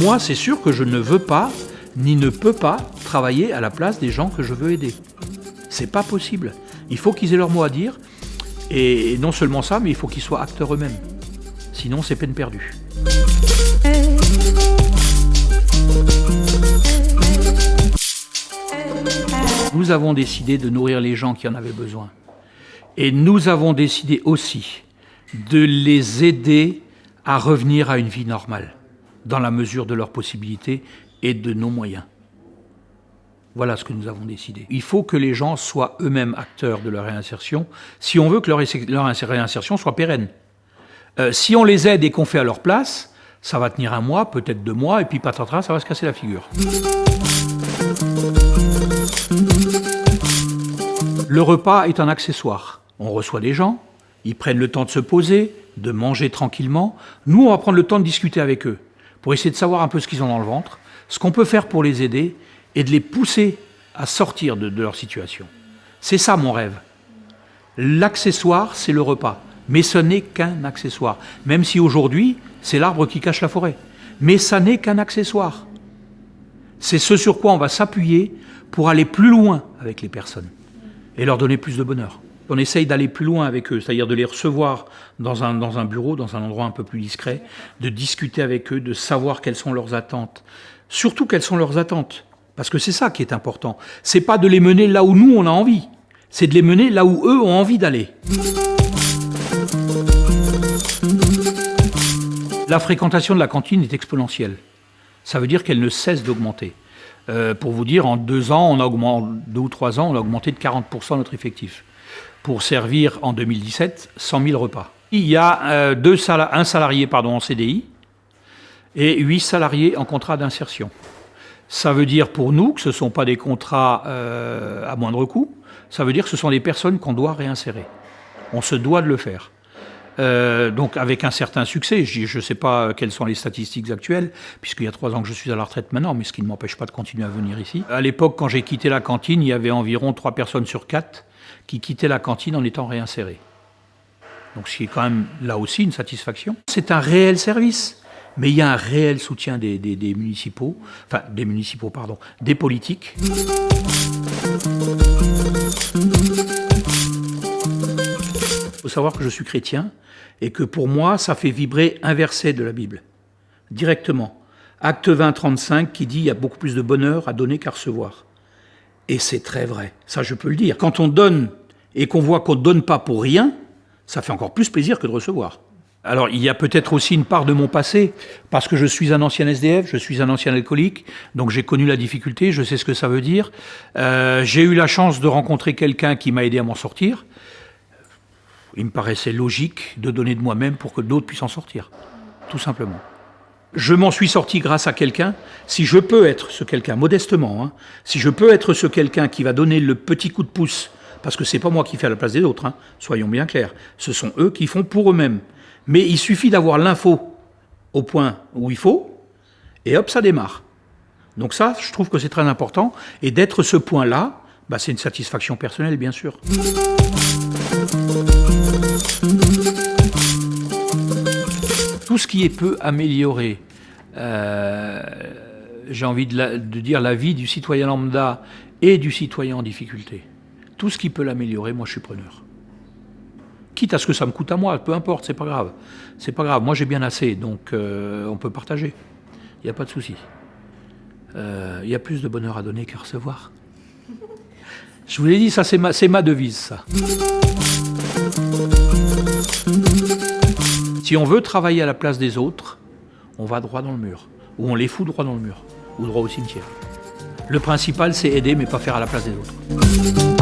Moi, c'est sûr que je ne veux pas, ni ne peux pas, travailler à la place des gens que je veux aider. C'est pas possible. Il faut qu'ils aient leur mot à dire, et non seulement ça, mais il faut qu'ils soient acteurs eux-mêmes. Sinon, c'est peine perdue. Nous avons décidé de nourrir les gens qui en avaient besoin. Et nous avons décidé aussi de les aider à revenir à une vie normale, dans la mesure de leurs possibilités et de nos moyens. Voilà ce que nous avons décidé. Il faut que les gens soient eux-mêmes acteurs de leur réinsertion, si on veut que leur, réinsertion soit pérenne. Euh, si on les aide et qu'on fait à leur place, ça va tenir un mois, peut-être deux mois, et puis patatras, ça va se casser la figure. Le repas est un accessoire. On reçoit des gens, ils prennent le temps de se poser, de manger tranquillement. Nous, on va prendre le temps de discuter avec eux, pour essayer de savoir un peu ce qu'ils ont dans le ventre, ce qu'on peut faire pour les aider, et de les pousser à sortir de, leur situation. C'est ça mon rêve. L'accessoire, c'est le repas. Mais ce n'est qu'un accessoire. Même si aujourd'hui, c'est l'arbre qui cache la forêt. Mais ça n'est qu'un accessoire. C'est ce sur quoi on va s'appuyer pour aller plus loin avec les personnes et leur donner plus de bonheur. On essaye d'aller plus loin avec eux, c'est-à-dire de les recevoir dans un, bureau, dans un endroit un peu plus discret, de discuter avec eux, de savoir quelles sont leurs attentes. Surtout quelles sont leurs attentes, parce que c'est ça qui est important. C'est pas de les mener là où nous on a envie, c'est de les mener là où eux ont envie d'aller. La fréquentation de la cantine est exponentielle. Ça veut dire qu'elle ne cesse d'augmenter. Euh, pour vous dire, en deux ans, on a augmenté, deux ou trois ans, on a augmenté de 40% notre effectif pour servir en 2017 100 000 repas. Il y a euh, un salarié en CDI et huit salariés en contrat d'insertion. Ça veut dire pour nous que ce ne sont pas des contrats euh, à moindre coût, ça veut dire que ce sont des personnes qu'on doit réinsérer. On se doit de le faire. Euh, donc avec un certain succès. Je ne sais pas quelles sont les statistiques actuelles, puisqu'il y a trois ans que je suis à la retraite maintenant, mais ce qui ne m'empêche pas de continuer à venir ici. À l'époque, quand j'ai quitté la cantine, il y avait environ trois personnes sur quatre qui quittaient la cantine en étant réinsérées. Donc ce qui est quand même là aussi une satisfaction. C'est un réel service. Mais il y a un réel soutien des, des municipaux, enfin des municipaux, pardon, des politiques. Faut savoir que je suis chrétien et que pour moi, ça fait vibrer un verset de la Bible, directement. Acte 20, 35, qui dit « il y a beaucoup plus de bonheur à donner qu'à recevoir ». Et c'est très vrai, ça je peux le dire. Quand on donne et qu'on voit qu'on ne donne pas pour rien, ça fait encore plus plaisir que de recevoir. Alors il y a peut-être aussi une part de mon passé, parce que je suis un ancien SDF, je suis un ancien alcoolique, donc j'ai connu la difficulté, je sais ce que ça veut dire. Euh, j'ai eu la chance de rencontrer quelqu'un qui m'a aidé à m'en sortir il me paraissait logique de donner de moi-même pour que d'autres puissent en sortir, tout simplement. Je m'en suis sorti grâce à quelqu'un. Si je peux être ce quelqu'un, modestement, hein, si je peux être ce quelqu'un qui va donner le petit coup de pouce, parce que c'est pas moi qui fais à la place des autres, hein, soyons bien clairs, ce sont eux qui font pour eux-mêmes. Mais il suffit d'avoir l'info au point où il faut, et hop, ça démarre. Donc ça, je trouve que c'est très important, et d'être ce point-là, bah, c'est une satisfaction personnelle, bien sûr. Ce qui est peu amélioré, euh, j'ai envie de, dire la vie du citoyen lambda et du citoyen en difficulté. Tout ce qui peut l'améliorer, moi je suis preneur. Quitte à ce que ça me coûte à moi, peu importe, c'est pas grave. C'est pas grave, moi j'ai bien assez, donc euh, on peut partager. Il n'y a pas de souci. Euh, il y a plus de bonheur à donner qu'à recevoir. Je vous l'ai dit, ça c'est ma, devise. Si on veut travailler à la place des autres, on va droit dans le mur. Ou on les fout droit dans le mur. Ou droit au cimetière. Le principal, c'est aider, mais pas faire à la place des autres.